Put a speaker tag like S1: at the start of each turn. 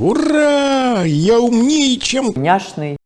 S1: Ура! Я умнее, чем...
S2: Няшный.